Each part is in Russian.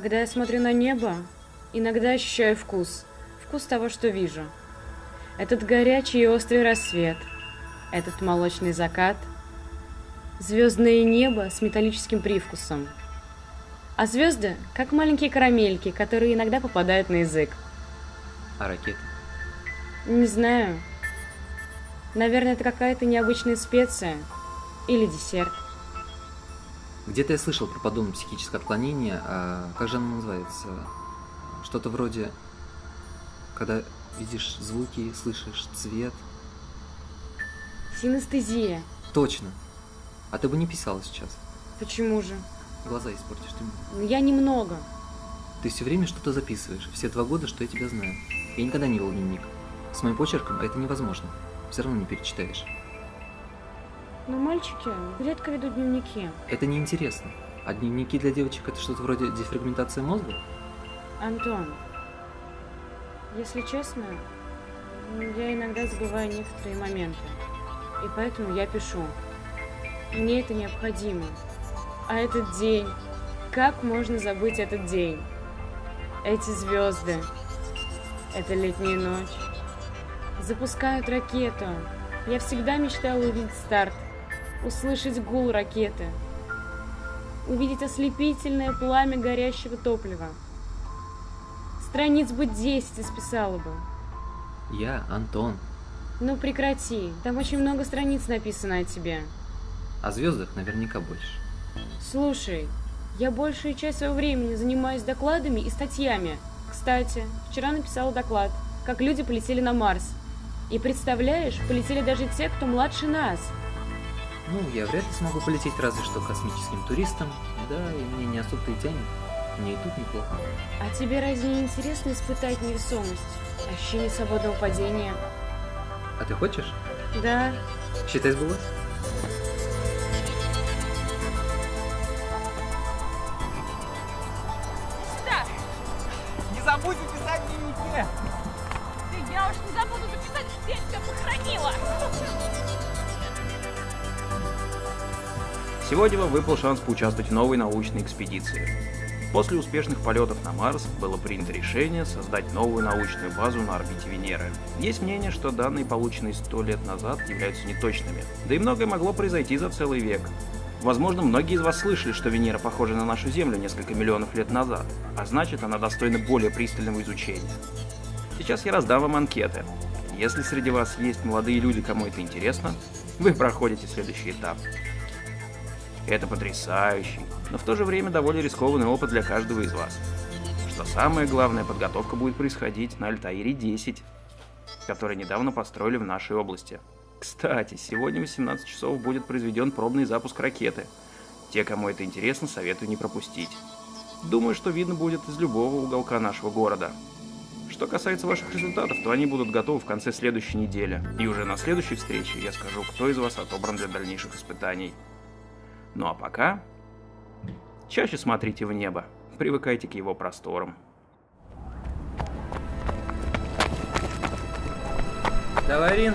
Когда я смотрю на небо, иногда ощущаю вкус. Вкус того, что вижу. Этот горячий и острый рассвет. Этот молочный закат. Звездное небо с металлическим привкусом. А звезды, как маленькие карамельки, которые иногда попадают на язык. А ракеты? Не знаю. Наверное, это какая-то необычная специя. Или десерт. Где-то я слышал про подобное психическое отклонение, а как же оно называется? Что-то вроде, когда видишь звуки, слышишь цвет. Синестезия. Точно. А ты бы не писала сейчас. Почему же? Глаза испортишь ты мне. Ну, Я немного. Ты все время что-то записываешь. Все два года, что я тебя знаю. Я никогда не вел дневник. С моим почерком это невозможно. Все равно не перечитаешь. Но мальчики редко ведут дневники. Это неинтересно. А дневники для девочек это что-то вроде дефрагментации мозга? Антон, если честно, я иногда забываю некоторые моменты. И поэтому я пишу. Мне это необходимо. А этот день, как можно забыть этот день? Эти звезды, это летняя ночь. Запускают ракету. Я всегда мечтала увидеть старт, услышать гул ракеты, увидеть ослепительное пламя горящего топлива. Страниц бы 10 исписала бы. Я Антон. Ну прекрати, там очень много страниц написано о тебе. О звездах наверняка больше. Слушай, я большую часть своего времени занимаюсь докладами и статьями. Кстати, вчера написала доклад, как люди полетели на Марс. И представляешь, полетели даже те, кто младше нас. Ну, я вряд ли смогу полететь разве что космическим туристом. Да, и мне не особо-то и тянет. Мне и тут неплохо. А тебе разве не интересно испытать невесомость? Ощущение свободного падения? А ты хочешь? Да, Считай сбылось? Да, Не забудьте писать в дневнике! да я уж не забуду записать, где я тебя похоронила. Сегодня вам выпал шанс поучаствовать в новой научной экспедиции. После успешных полетов на Марс было принято решение создать новую научную базу на орбите Венеры. Есть мнение, что данные, полученные сто лет назад, являются неточными. Да и многое могло произойти за целый век. Возможно, многие из вас слышали, что Венера похожа на нашу Землю несколько миллионов лет назад, а значит, она достойна более пристального изучения. Сейчас я раздам вам анкеты. Если среди вас есть молодые люди, кому это интересно, вы проходите следующий этап. Это потрясающий, но в то же время довольно рискованный опыт для каждого из вас. Что самое главное, подготовка будет происходить на Альтаире-10, который недавно построили в нашей области. Кстати, сегодня в 18 часов будет произведен пробный запуск ракеты. Те, кому это интересно, советую не пропустить. Думаю, что видно будет из любого уголка нашего города. Что касается ваших результатов, то они будут готовы в конце следующей недели. И уже на следующей встрече я скажу, кто из вас отобран для дальнейших испытаний. Ну а пока... Чаще смотрите в небо. Привыкайте к его просторам. Давай, Рин.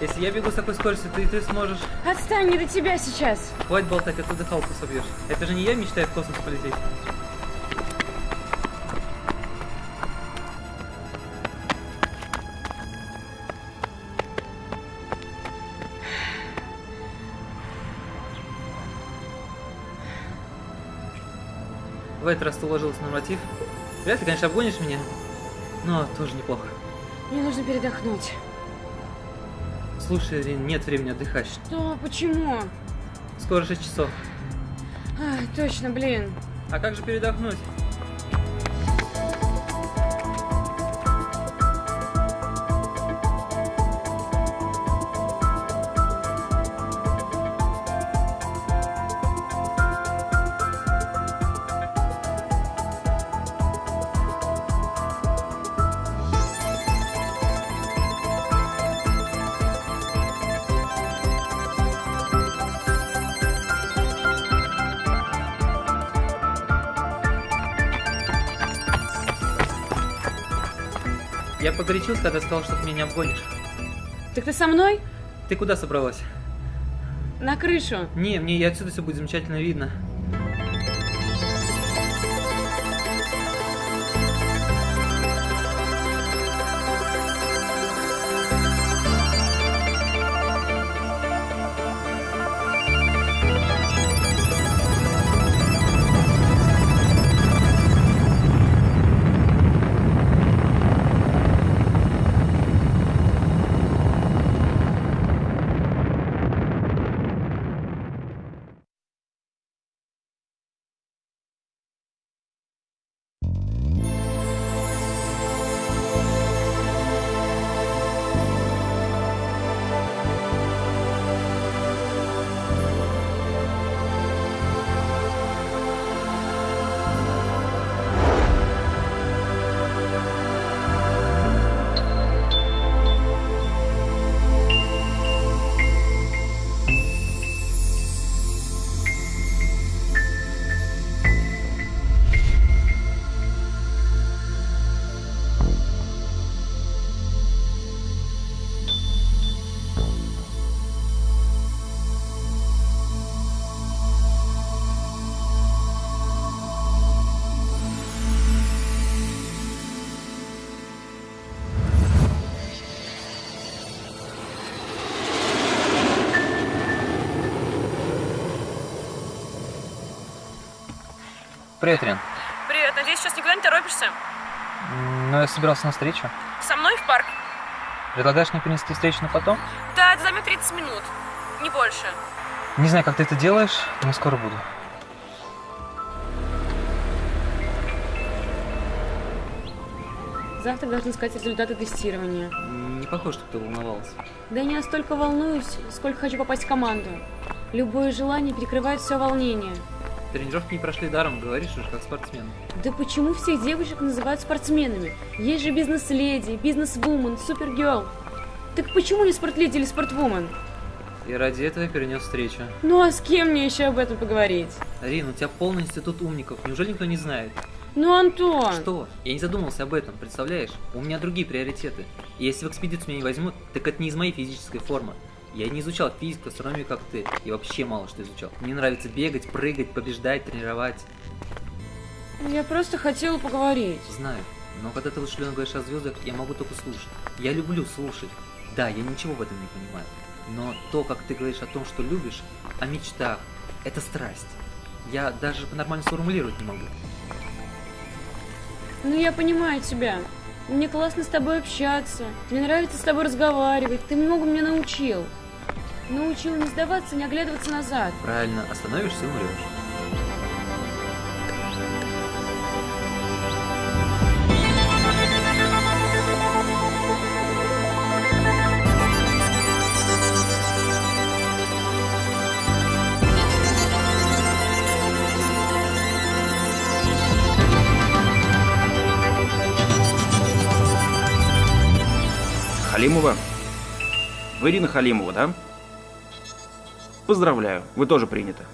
Если я бегу с такой скоростью, ты, ты сможешь. отстань, не до тебя сейчас. Хватит болтать, а то дыхалку собьешь. Это же не я мечтаю в космос полететь. В этот раз ты уложилась норматив. Вряд ли, конечно, обгонишь меня, но тоже неплохо. Мне нужно передохнуть. Слушай, Рин, нет времени отдыхать. Что? Почему? Скоро 6 часов. Ай, точно, блин. А как же передохнуть? Я погорячился, когда сказал, что ты меня не обгонишь. Так ты со мной? Ты куда собралась? На крышу. Не, мне и отсюда все будет замечательно видно. Привет, Рен. Привет, надеюсь, сейчас никуда не торопишься? Ну, я собирался на встречу. Со мной в парк? Предлагаешь мне перенести встречу на потом? Да, это займет 30 минут. Не больше. Не знаю, как ты это делаешь, но скоро буду. Завтра должны сказать результаты тестирования. Не похоже, что ты волновался. Да я не настолько волнуюсь, сколько хочу попасть в команду. Любое желание перекрывает все волнение. Тренировки не прошли даром, говоришь уже как спортсмен. Да почему всех девушек называют спортсменами? Есть же бизнес-леди, бизнес-вумен, супергерл. Так почему не спортледи или спортвумен? И ради этого я перенес встречу. Ну а с кем мне еще об этом поговорить? Рин, у тебя полный институт умников, неужели никто не знает? Ну, Антон! Что? Я не задумался об этом, представляешь? У меня другие приоритеты. И если в экспедицию меня не возьмут, так это не из моей физической формы. Я не изучал физику, астрономию, как ты. И вообще мало что изучал. Мне нравится бегать, прыгать, побеждать, тренировать. Я просто хотела поговорить. Знаю. Но когда ты вышленно говоришь о звездах, я могу только слушать. Я люблю слушать. Да, я ничего в этом не понимаю. Но то, как ты говоришь о том, что любишь, о мечтах, это страсть. Я даже нормально сформулировать не могу. Ну, я понимаю тебя. Мне классно с тобой общаться. Мне нравится с тобой разговаривать. Ты много меня научил. Научил не сдаваться, не оглядываться назад. Правильно, остановишься умрешь. Халимова? Вы Ирина Халимова, да? Поздравляю, вы тоже приняты.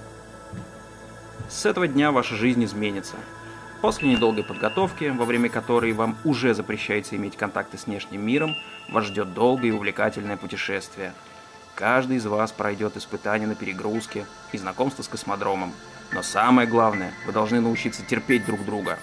С этого дня ваша жизнь изменится. После недолгой подготовки, во время которой вам уже запрещается иметь контакты с внешним миром, вас ждет долгое и увлекательное путешествие. Каждый из вас пройдет испытания на перегрузке и знакомство с космодромом. Но самое главное, вы должны научиться терпеть друг друга.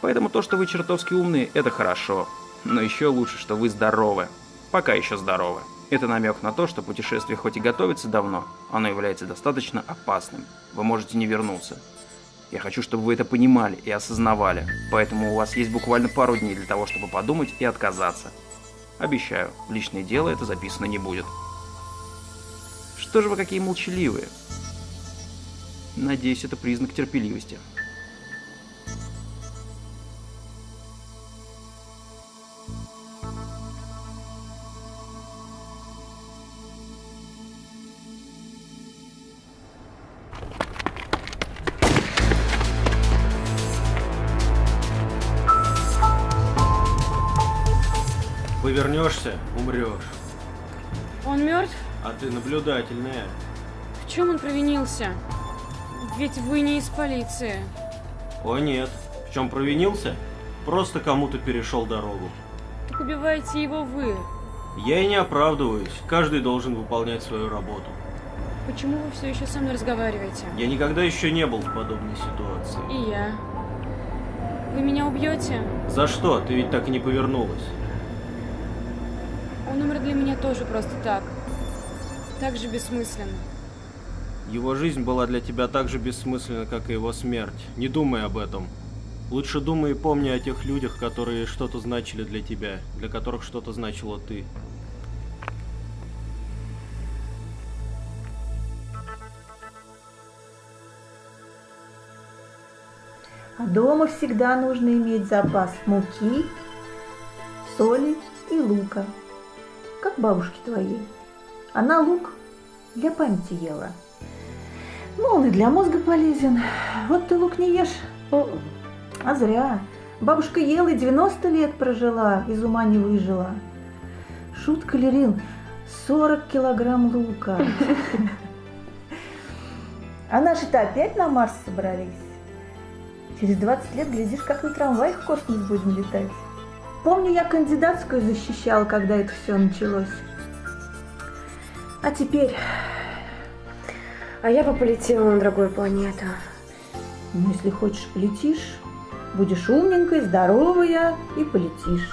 Поэтому то, что вы чертовски умные, это хорошо. Но еще лучше, что вы здоровы. Пока еще здоровы. Это намек на то, что путешествие хоть и готовится давно, оно является достаточно опасным. Вы можете не вернуться. Я хочу, чтобы вы это понимали и осознавали, поэтому у вас есть буквально пару дней для того, чтобы подумать и отказаться. Обещаю, в личное дело это записано не будет. Что же вы какие молчаливые? Надеюсь, это признак терпеливости. Повернешься, умрешь. Он мертв? А ты наблюдательная. В чем он провинился? Ведь вы не из полиции. О нет. В чем провинился? Просто кому-то перешел дорогу. Так убиваете его вы. Я и не оправдываюсь. Каждый должен выполнять свою работу. Почему вы все еще со мной разговариваете? Я никогда еще не был в подобной ситуации. И я. Вы меня убьете? За что? Ты ведь так и не повернулась. Он умер для меня тоже просто так. Так же бессмысленно. Его жизнь была для тебя так же бессмысленна, как и его смерть. Не думай об этом. Лучше думай и помни о тех людях, которые что-то значили для тебя, для которых что-то значила ты. А дома всегда нужно иметь запас муки, соли и лука, как бабушке твоей. Она лук для памяти ела. Ну, он и для мозга полезен. Вот ты лук не ешь. А зря. Бабушка ела и 90 лет прожила, из ума не выжила. Шутка ли, Рин? 40 килограмм лука. А наши-то опять на Марс собрались. Через 20 лет, глядишь, как на трамваях в космос будем летать. Помню, я кандидатскую защищала, когда это все началось. А теперь... А я бы полетела на другую планету. Ну, если хочешь, полетишь. Будешь умненькой, здоровая и полетишь.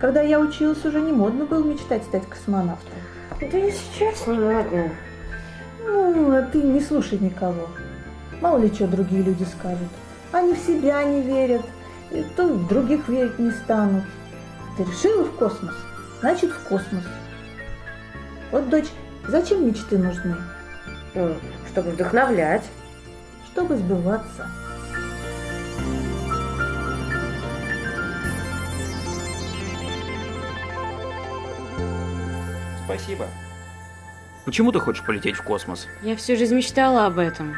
Когда я училась, уже не модно было мечтать стать космонавтом. Да и сейчас не модно. Ну, а ты не слушай никого. Мало ли что другие люди скажут. Они в себя не верят, то в других верить не станут. Ты решила в космос? Значит, в космос. Вот, дочь, зачем мечты нужны? Ну, чтобы вдохновлять. Чтобы сбываться. Спасибо. Почему ты хочешь полететь в космос? Я всю жизнь мечтала об этом.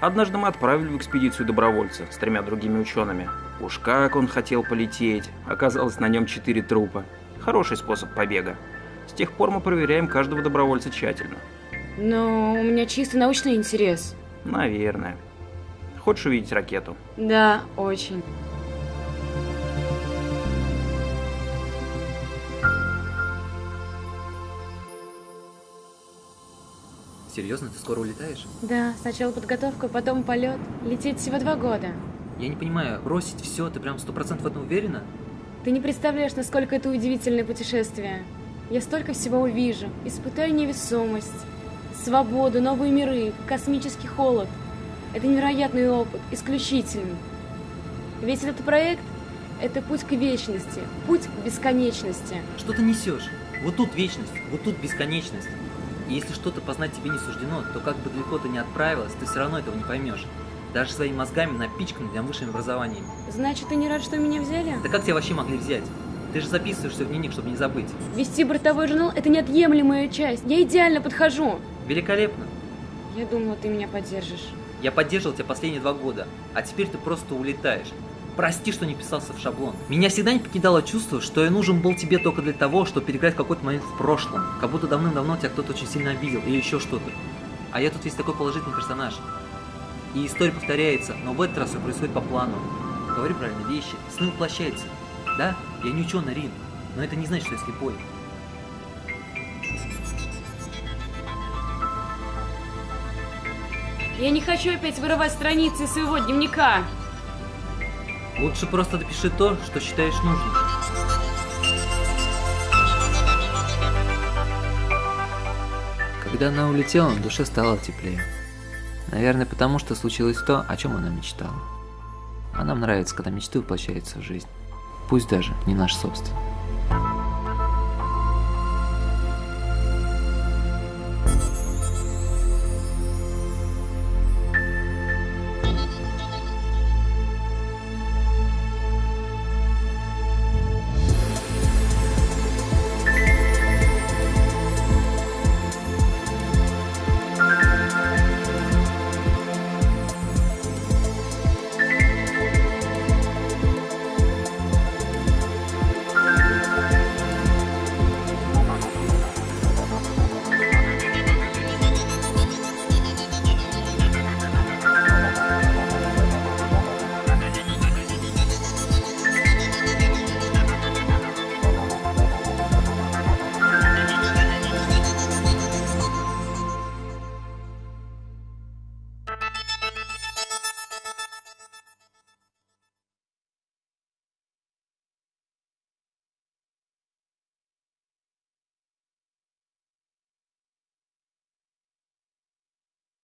Однажды мы отправили в экспедицию добровольца с тремя другими учеными. Уж как он хотел полететь. Оказалось, на нем четыре трупа. Хороший способ побега. С тех пор мы проверяем каждого добровольца тщательно. Но у меня чисто научный интерес. Наверное. Хочешь увидеть ракету? Да, очень. Серьезно, ты скоро улетаешь? Да, сначала подготовка, потом полет. Лететь всего два года. Я не понимаю, бросить все, ты прям сто процентов в этом уверена? Ты не представляешь, насколько это удивительное путешествие. Я столько всего увижу. Испытаю невесомость, свободу, новые миры, космический холод. Это невероятный опыт, исключительный. Весь этот проект – это путь к вечности, путь к бесконечности. Что ты несешь? Вот тут вечность, вот тут бесконечность. И если что-то познать тебе не суждено, то как бы далеко ты не отправилась, ты все равно этого не поймешь. Даже своими мозгами напичканным для высшим образованием. Значит, ты не рад, что меня взяли? Да как тебя вообще могли взять? Ты же записываешься в дневник, чтобы не забыть. Вести бортовой журнал – это неотъемлемая часть. Я идеально подхожу. Великолепно. Я думала, ты меня поддержишь. Я поддерживал тебя последние два года, а теперь ты просто улетаешь. Прости, что не писался в шаблон. Меня всегда не покидало чувство, что я нужен был тебе только для того, чтобы переиграть какой-то момент в прошлом. Как будто давным-давно тебя кто-то очень сильно обидел или еще что-то. А я тут весь такой положительный персонаж. И история повторяется, но в этот раз все происходит по плану. Говорю правильно вещи, сны воплощаются. Да, я не ученый Рин, но это не значит, что я слепой. Я не хочу опять вырывать страницы своего дневника. Лучше просто допиши то, что считаешь нужным. Когда она улетела, на душе стало теплее. Наверное, потому что случилось то, о чем она мечтала. А нам нравится, когда мечты воплощаются в жизнь. Пусть даже не наш собственный.